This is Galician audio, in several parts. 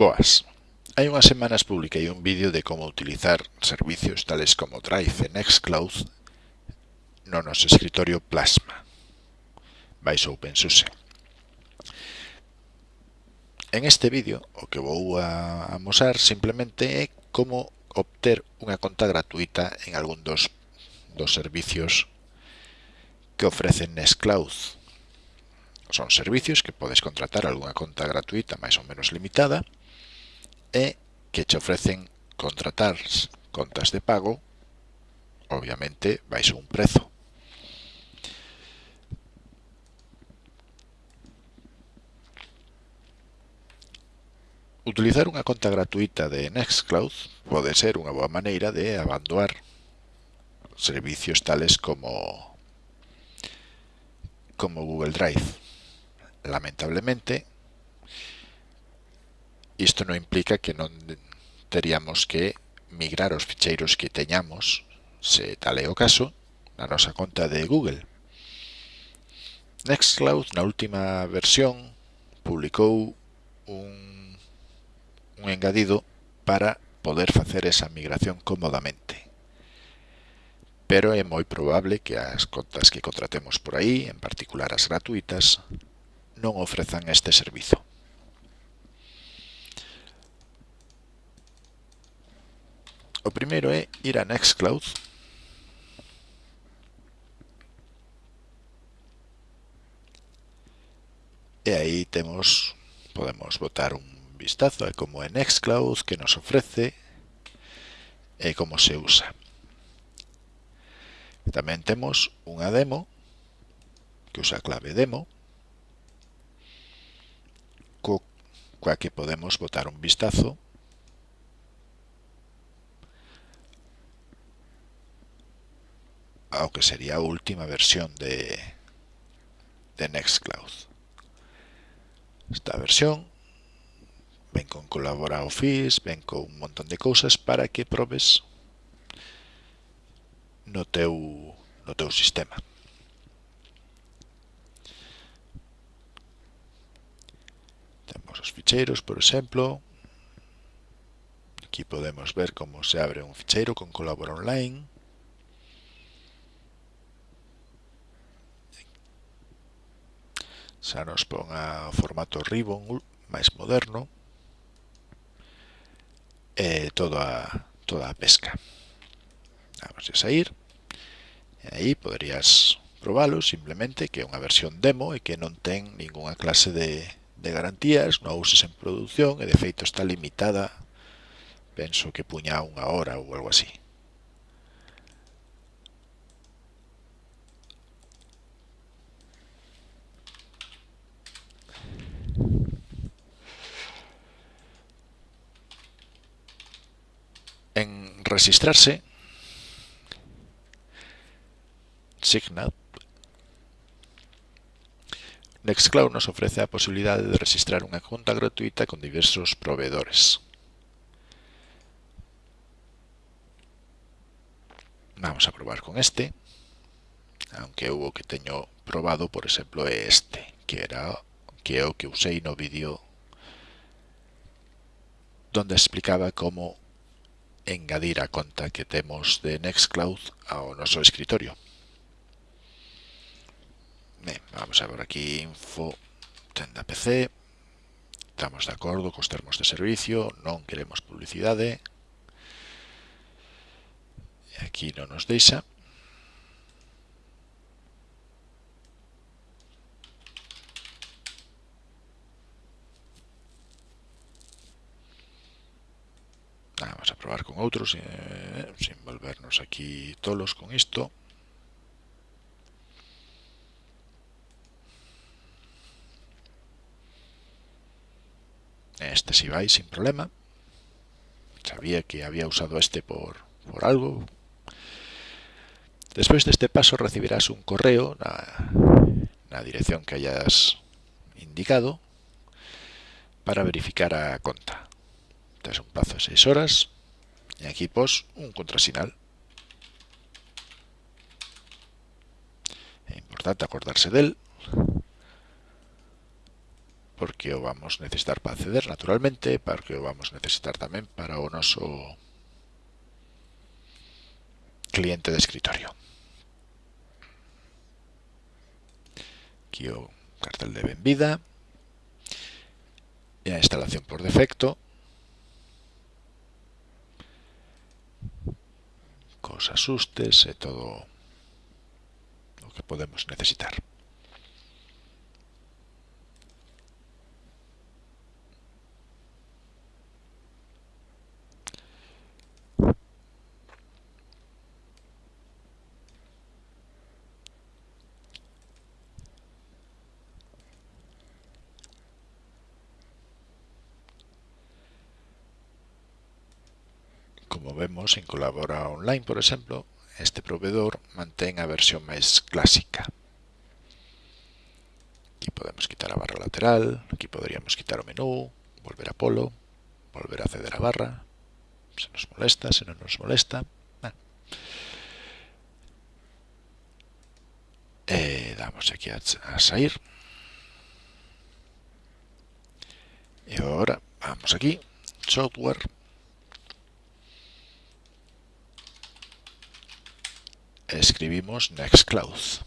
Boas. Hai unhas semanas publiquei un vídeo de como utilizar servicios tales como Drive e Nextcloud no noso escritorio Plasma, baixo OpenSUSE. En este vídeo o que vou a amosar simplemente é como obter unha conta gratuita en algún dos, dos servicios que ofrecen Nextcloud. Son servicios que podes contratar algunha conta gratuita máis ou menos limitada e que che ofrecen contratar contas de pago, obviamente vais a un prezo. Utilizar unha conta gratuita de Nextcloud pode ser unha boa maneira de abandonar servicios tales como como Google Drive. Lamentablemente, Isto non implica que non teríamos que migrar os ficheiros que teñamos, se tal é o caso, na nosa conta de Google. Nextcloud, na última versión, publicou un, un engadido para poder facer esa migración cómodamente. Pero é moi probable que as contas que contratemos por aí, en particular as gratuitas, non ofrezan este servizo. O primeiro é ir a Nextcloud. E aí temos, podemos botar un vistazo a como é Nextcloud, que nos ofrece e como se usa. Tamén temos unha demo que usa a clave demo co, coa que podemos botar un vistazo ao que sería a última versión de, de Nextcloud. Esta versión ven con Collabora Office, ven con un montón de cousas para que probes no teu, no teu sistema. Temos os ficheiros, por exemplo. Aquí podemos ver como se abre un ficheiro con Collabora Online. xa nos pon a formato Ribbon máis moderno e toda, toda a pesca. Vamos a sair. E aí poderías probalo simplemente que é unha versión demo e que non ten ningunha clase de, de garantías, non uses en produción e de feito está limitada penso que puña unha hora ou algo así. registrarse, Signup, Nextcloud nos ofrece a posibilidade de registrar unha conta gratuita con diversos proveedores. Vamos a probar con este, aunque o que teño probado, por exemplo, é este, que era que é o que usei no vídeo donde explicaba como engadir a conta que temos de Nextcloud ao noso escritorio. Ben, vamos a ver aquí info tenda PC. Estamos de acordo cos termos de servicio, non queremos publicidade. E Aquí non nos deixa. Ah, vamos a probar con outros eh, sin volvernos aquí tolos con isto. Este si vais sin problema. Sabía que había usado este por, por algo. Despois deste paso recibirás un correo na, na dirección que hayas indicado para verificar a conta tes un plazo de 6 horas y aquí pos un contrasinal. Es importante acordarse de él porque o vamos a necesitar para acceder naturalmente, porque o vamos a necesitar tamén para o noso cliente de escritorio. Aquí o cartel de benvida, e a instalación por defecto, cos asustes e todo o que podemos necesitar. Como vemos en Colabora Online, por exemplo, este proveedor mantén a versión máis clásica. Aquí podemos quitar a barra lateral, aquí poderíamos quitar o menú, volver a polo, volver a acceder a barra, se nos molesta, se non nos molesta. Ah. Eh, e damos aquí a, a sair. E agora vamos aquí, software, escribimos Nextcloud.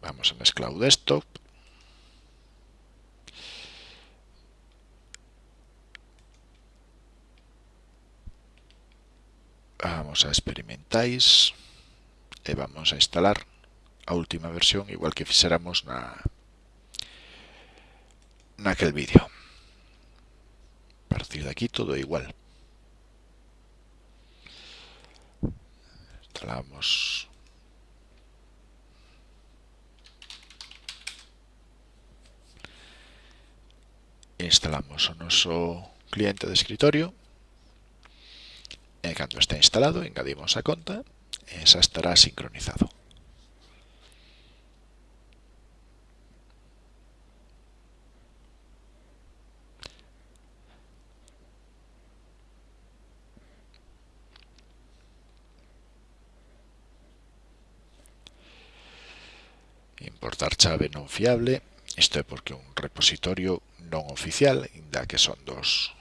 Vamos a Nextcloud Desktop. Vamos a experimentais e vamos a instalar a última versión igual que fixéramos na naquel vídeo partir de aquí todo igual. Instalamos instalamos o noso cliente de escritorio e cando está instalado engadimos a conta e xa estará sincronizado. aportar chave non fiable, isto é porque un repositorio non oficial, inda que son dos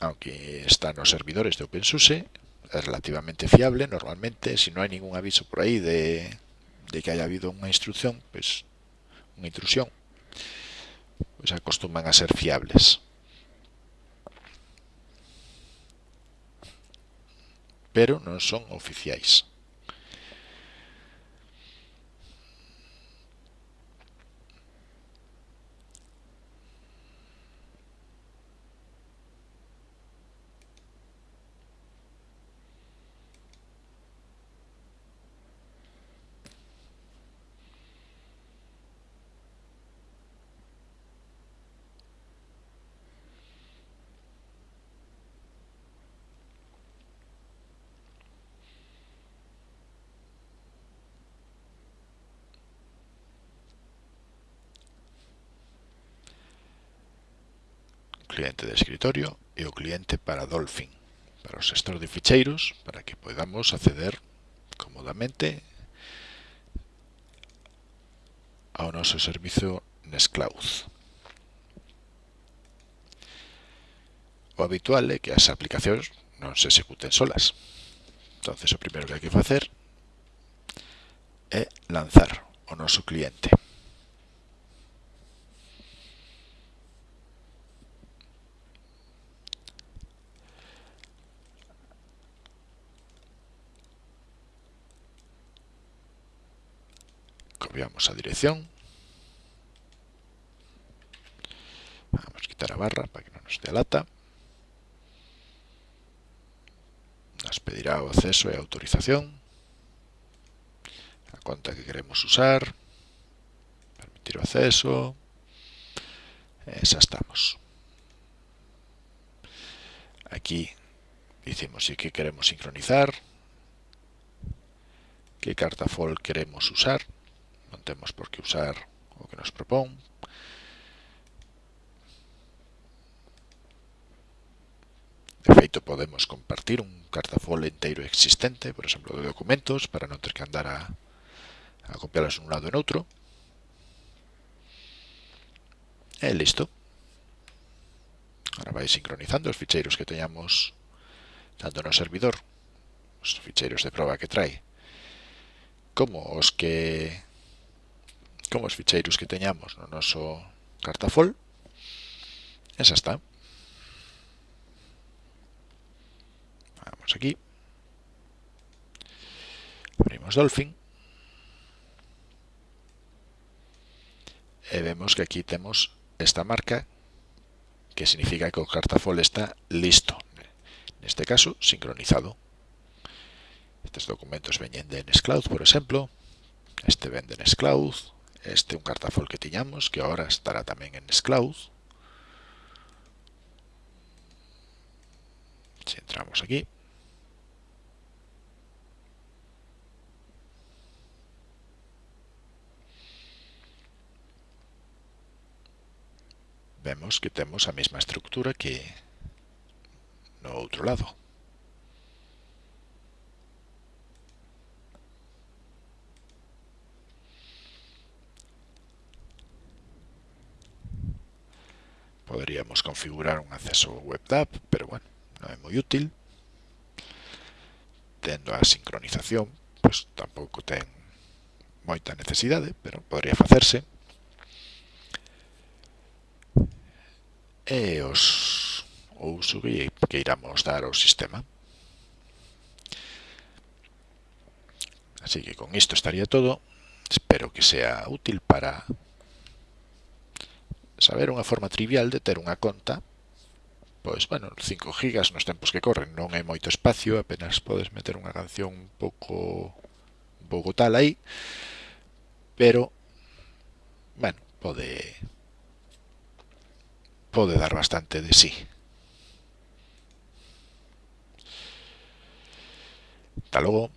aunque está nos servidores de OpenSUSE, é relativamente fiable normalmente, se si non hai ningún aviso por aí de, de que haya habido unha instrucción, pues, unha intrusión, pues acostuman a ser fiables. Pero non son oficiais. cliente de escritorio e o cliente para Dolphin, para o gestor de ficheiros, para que podamos acceder cómodamente ao noso servizo Nextcloud. O habitual é que as aplicacións non se executen solas. entonces o primeiro que hai que facer é lanzar o noso cliente. Copiamos a dirección. Vamos a quitar a barra para que non nos dé lata. Nos pedirá acceso e autorización. A conta que queremos usar. Permitir acceso. E xa estamos. Aquí dicimos si que queremos sincronizar. Que carta queremos usar non temos por que usar o que nos propón. De feito, podemos compartir un cartafol inteiro existente, por exemplo, de documentos, para non ter que andar a, a copiarlos un lado e noutro. E listo. Ahora vai sincronizando os ficheiros que teñamos tanto no servidor, os ficheiros de prova que trae, como os que como os ficheiros que teñamos no noso cartafol. Esa está. Vamos aquí. Abrimos Dolphin. E vemos que aquí temos esta marca que significa que o cartafol está listo. Neste caso, sincronizado. Estes documentos veñen de Nextcloud, por exemplo. Este ven de Nextcloud. Este é un cartafol que tiñamos, que agora estará tamén en Scloud. Se entramos aquí. Vemos que temos a mesma estructura que no outro lado. configurar un acceso web app, pero bueno, no es muy útil. Tendo a sincronización, pues tampouco ten moita necesidade, pero podría facerse. E os o uso que, que iramos dar ao sistema. Así que con isto estaría todo. Espero que sea útil para saber unha forma trivial de ter unha conta pois, bueno, 5 gigas nos tempos que corren, non é moito espacio, apenas podes meter unha canción un pouco un pouco tal aí, pero bueno, pode pode dar bastante de sí. Hasta luego.